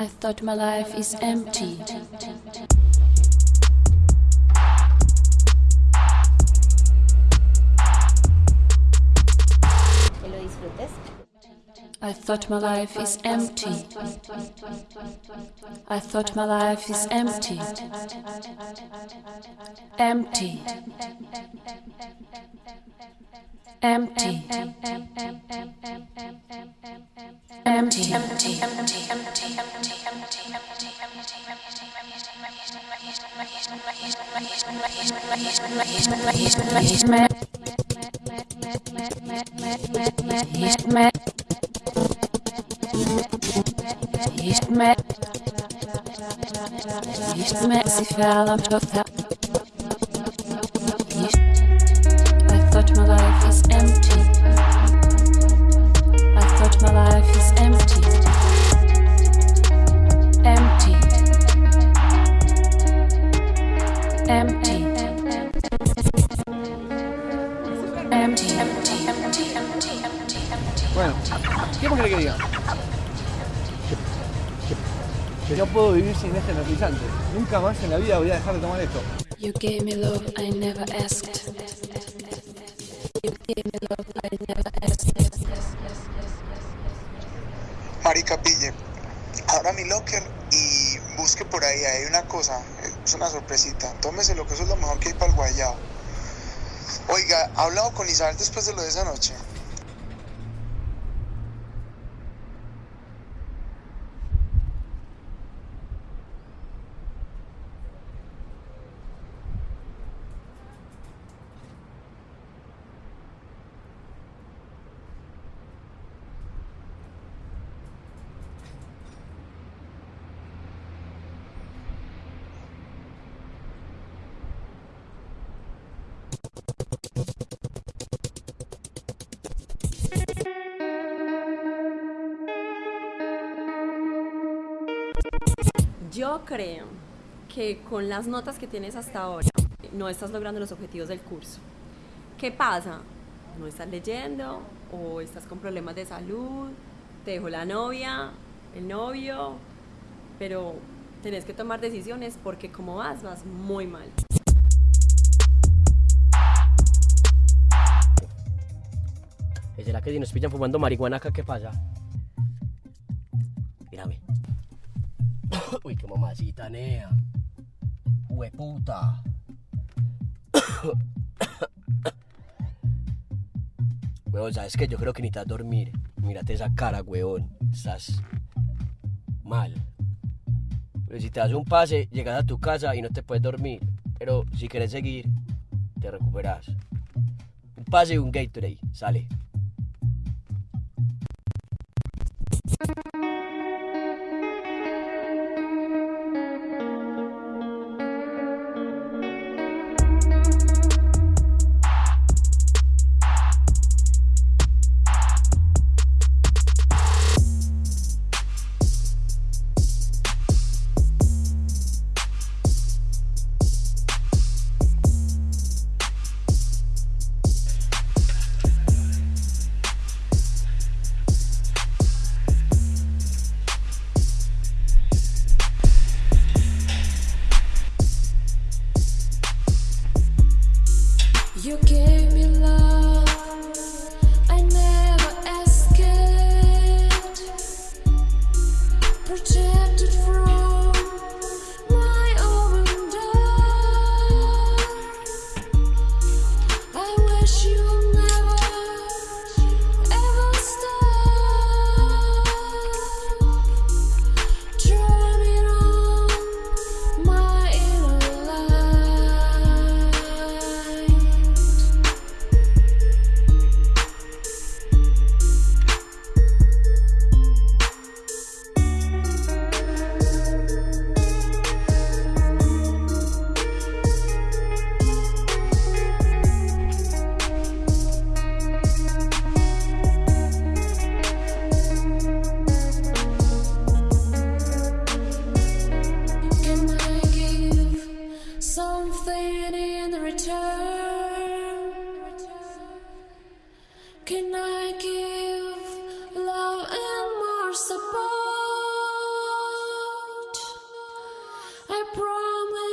I thought my life is empty. I thought my life is empty. I thought my life is empty. empty. Empty. Empty. Empty. I thought my life is Bueno, ¿qué más que diga? Que no puedo vivir sin este energizante. Nunca más en la vida voy a dejar de tomar esto. You gave me love I never asked. You gave me love I never asked. Marica, pille. Abra mi locker y busque por ahí. Hay una cosa, es una sorpresita. Tómese lo que eso es lo mejor que hay para el guayao. Oiga, ¿ha hablado con Isabel después de lo de esa noche? Yo creo que con las notas que tienes hasta ahora no estás logrando los objetivos del curso. ¿Qué pasa? ¿No estás leyendo o estás con problemas de salud? ¿Te dejó la novia, el novio? Pero tenés que tomar decisiones porque como vas, vas muy mal. ¿Será que si nos pillan fumando marihuana acá, qué pasa? Mírame. Uy, qué mamacita, nea. Hueputa. Huevón, ¿sabes qué? Yo creo que necesitas dormir. Mírate esa cara, huevón. Estás mal. Pero si te das un pase, llegas a tu casa y no te puedes dormir. Pero si quieres seguir, te recuperas. Un pase y un Gatorade. Sale. Can I give love and more support? I promise.